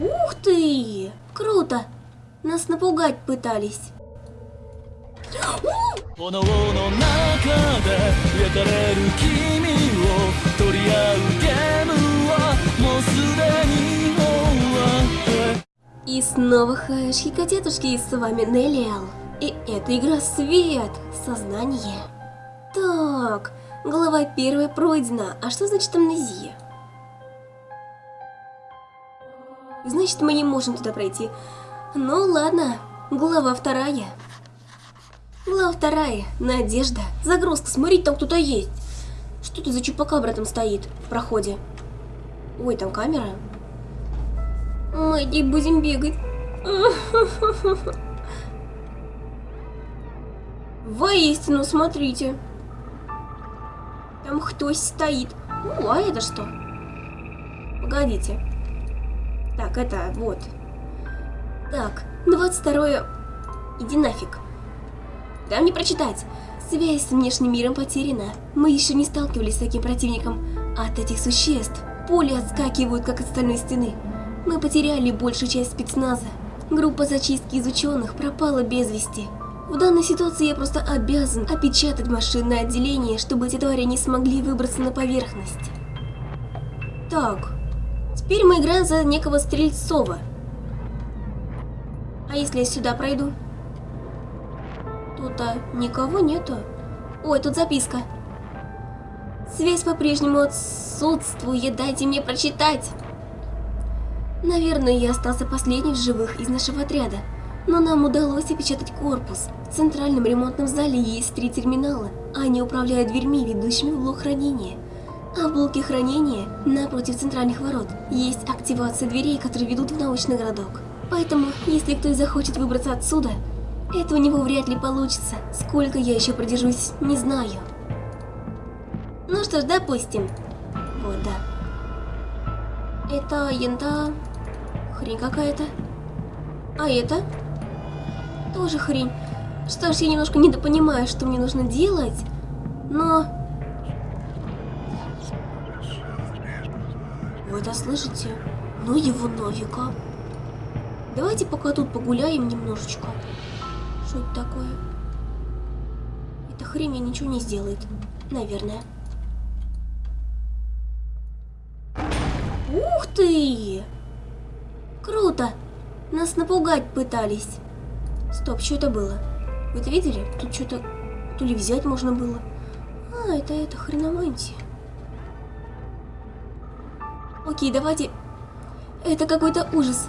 Ух ты! Круто! Нас напугать пытались. И снова хаешки котетушки, и с вами Нелиал. И это игра Свет, Сознание. Так, глава первая пройдена, а что значит амнезия? Значит, мы не можем туда пройти. Ну ладно, глава вторая. Глава вторая, Надежда. Загрузка, смотрите, там кто-то есть. Что это за чупакабра там стоит в проходе? Ой, там камера. Мы не будем бегать. Воистину, смотрите. Там кто стоит. О, а это что? Погодите. Так, это вот. Так, 22 Иди нафиг. Там не прочитать. Связь с внешним миром потеряна. Мы еще не сталкивались с таким противником. От этих существ пули отскакивают, как от стальной стены. Мы потеряли большую часть спецназа. Группа зачистки из ученых пропала без вести. В данной ситуации я просто обязан опечатать машинное отделение, чтобы эти твари не смогли выбраться на поверхность. Так, теперь мы играем за некого Стрельцова. А если я сюда пройду? Тут-то никого нету. Ой, тут записка. Связь по-прежнему отсутствует, дайте мне прочитать. Наверное, я остался последним в живых из нашего отряда. Но нам удалось опечатать корпус. В центральном ремонтном зале есть три терминала. Они управляют дверьми, ведущими в блок хранения. А в блоке хранения, напротив центральных ворот, есть активация дверей, которые ведут в научный городок. Поэтому, если кто и захочет выбраться отсюда, это у него вряд ли получится. Сколько я еще продержусь, не знаю. Ну что ж, допустим. Вот, да. Это янта... Хрень какая-то. А это? Тоже хрень. Что ж, я немножко недопонимаю, что мне нужно делать, но... Вы это слышите? Ну его нафига. Давайте пока тут погуляем немножечко. Что это такое? Эта хрень ничего не сделает. Наверное. Ух ты! Круто! Нас напугать пытались. Стоп, что это было? Вы это видели? Тут что-то... То ли взять можно было. А, это это хреномантия. Окей, давайте... Это какой-то ужас.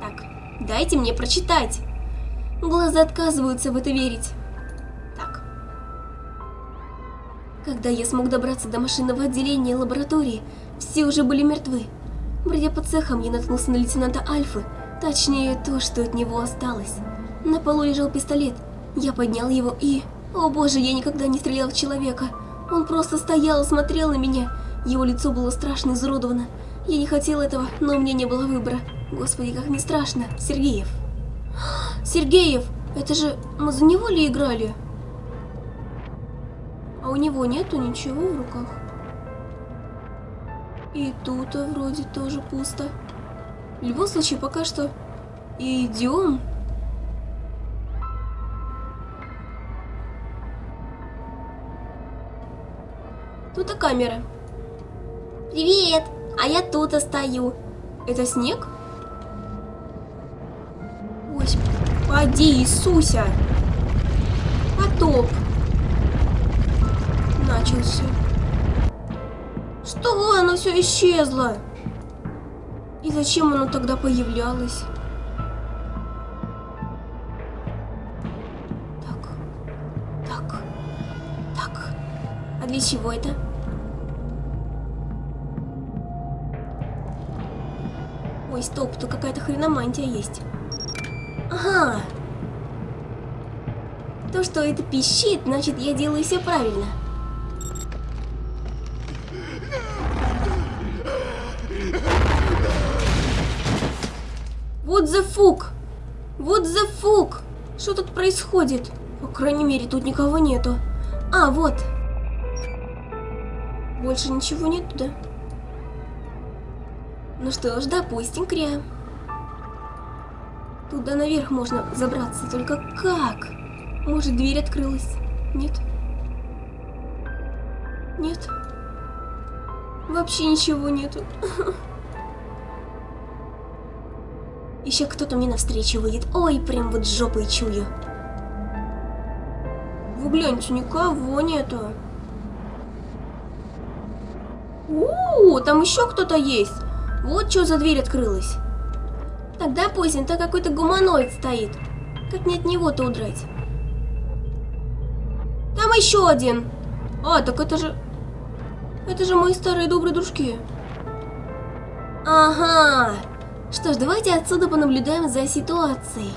Так, дайте мне прочитать. Глаза отказываются в это верить. Так. Когда я смог добраться до машинного отделения лаборатории, все уже были мертвы. Бродя по цехам, я наткнулся на лейтенанта Альфы, точнее, то, что от него осталось. На полу лежал пистолет. Я поднял его и... О боже, я никогда не стрелял в человека. Он просто стоял и смотрел на меня. Его лицо было страшно изуродовано. Я не хотел этого, но у меня не было выбора. Господи, как не страшно. Сергеев. Сергеев! Это же... Мы за него ли играли? А у него нету ничего в руках. И тут вроде тоже пусто. В любом случае, пока что идем. Тут и камера. Привет! А я тут остаю. Это снег? Господи, Иисуся! Потоп. Начался. Что? Оно все исчезло. И зачем оно тогда появлялось? Так. Так. Так. А для чего это? Ой, стоп, тут какая-то хреномантия есть. Ага. То, что это пищит, значит я делаю все правильно. Вот за фук! Вот за фук! Что тут происходит? По крайней мере, тут никого нету. А, вот. Больше ничего нету, да? Ну что ж, допустим, Кря. Туда наверх можно забраться, только как? Может, дверь открылась? Нет? Нет? Вообще ничего нету. Еще кто-то мне навстречу выйдет. Ой, прям вот жопой чую. Вы гляньте, никого нету. У, там еще кто-то есть. Вот что за дверь открылась. Так, допустим, там какой-то гуманоид стоит. Как не от него-то удрать? Там еще один. А, так это же... Это же мои старые добрые дружки. Ага. Что ж, давайте отсюда понаблюдаем за ситуацией.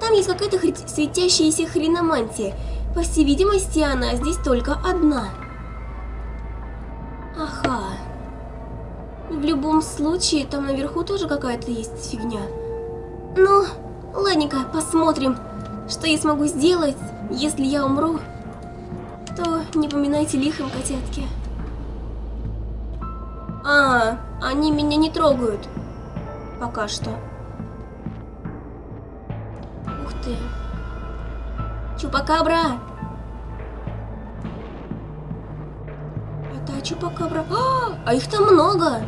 Там есть какая-то светящаяся хреномантия. По всей видимости, она здесь только одна. В любом случае, там наверху тоже какая-то есть фигня. Ну, ладненько, посмотрим, что я смогу сделать, если я умру. То не поминайте лихом, котятки. А, они меня не трогают. Пока что. Ух ты. Чупакабра! Это чупакабра. А, а их там много.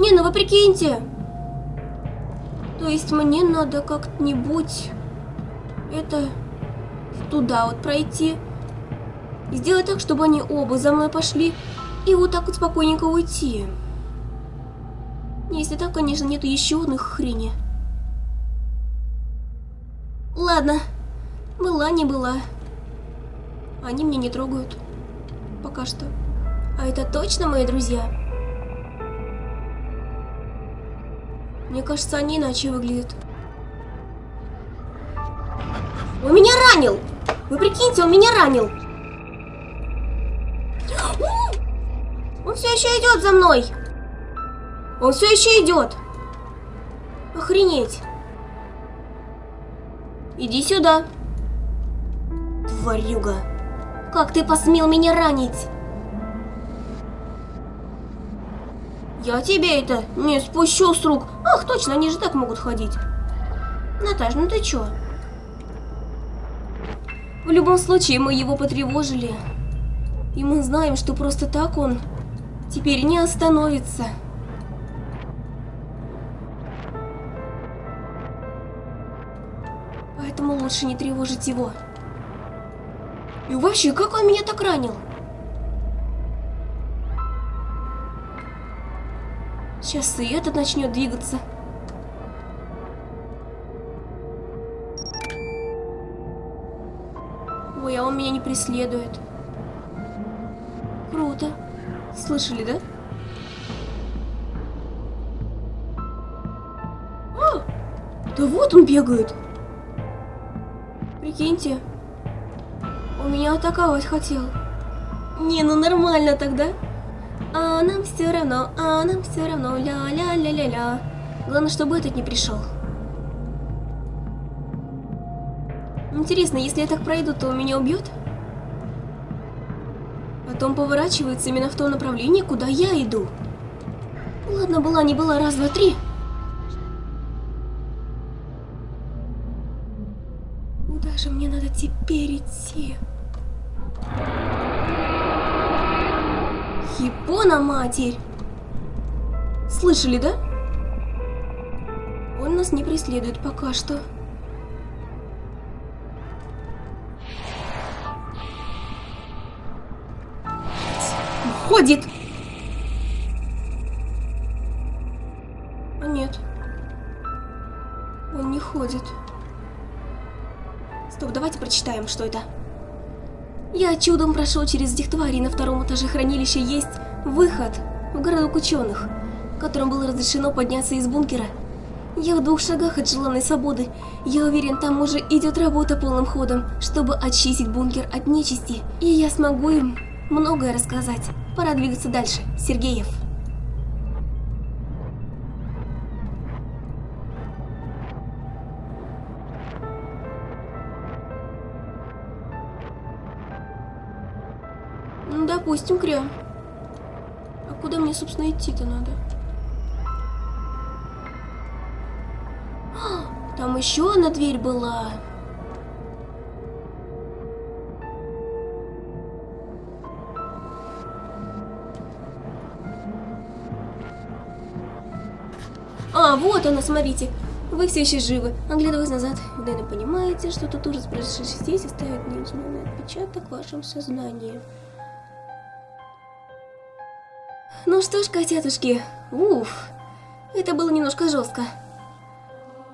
Не, ну вы прикиньте. То есть мне надо как-нибудь это туда вот пройти. Сделать так, чтобы они оба за мной пошли. И вот так вот спокойненько уйти. Если так, конечно, нету еще одной хрени. Ладно. Была, не была. Они меня не трогают. Пока что. А это точно мои друзья? Мне кажется, они иначе выглядят. Он меня ранил! Вы прикиньте, он меня ранил! Он все еще идет за мной! Он все еще идет! Охренеть! Иди сюда! Тварюга! Как ты посмел меня ранить? Я тебе это не спущу с рук. Ах, точно, они же так могут ходить. Наташ, ну ты чё? В любом случае, мы его потревожили. И мы знаем, что просто так он теперь не остановится. Поэтому лучше не тревожить его. И вообще, как он меня так ранил? Сейчас и этот начнет двигаться. Ой, а он меня не преследует. Круто. Слышали, да? А! Да вот он бегает. Прикиньте. Он меня атаковать хотел. Не, ну нормально тогда. А нам все равно, а нам все равно, ля-ля-ля-ля-ля. Главное, чтобы этот не пришел. Интересно, если я так пройду, то меня убьет? Потом поворачивается именно в то направление, куда я иду. Ладно, была не была, раз, два, три. Куда же мне надо теперь идти? Хипона, матерь! Слышали, да? Он нас не преследует пока что. Ходит! А нет. Он не ходит. Стоп, давайте прочитаем, что это. Я чудом прошел через этих тварей. На втором этаже хранилища есть выход в городок ученых, которым было разрешено подняться из бункера. Я в двух шагах от желанной свободы. Я уверен, там уже идет работа полным ходом, чтобы очистить бункер от нечисти. И я смогу им многое рассказать. Пора двигаться дальше. Сергеев. допустим, Кря. А куда мне, собственно, идти-то надо? А, там еще одна дверь была. А, вот она, смотрите. Вы все еще живы. Оглядываясь назад, вы, понимаете, что тут ужас, произошедший здесь, оставит неизменный отпечаток в вашем сознании. Ну что ж, котятушки, уф, это было немножко жестко.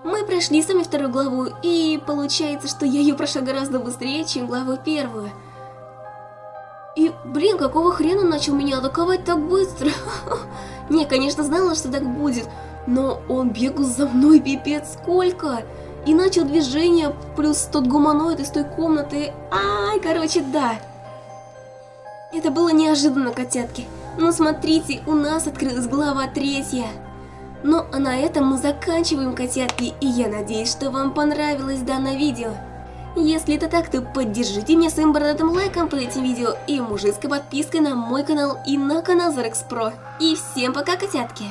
Мы прошли сами вторую главу, и получается, что я ее прошла гораздо быстрее, чем главу первую. И, блин, какого хрена начал меня атаковать так быстро? Не, конечно, знала, что так будет, но он бегал за мной пипец сколько! И начал движение, плюс тот гуманоид из той комнаты. Ай, короче, да. Это было неожиданно, котятки. Но смотрите, у нас открылась глава третья. Ну а на этом мы заканчиваем, котятки, и я надеюсь, что вам понравилось данное видео. Если это так, то поддержите меня своим бородатым лайком под этим видео и мужицкой подпиской на мой канал и на канал Зарекс Про. И всем пока, котятки!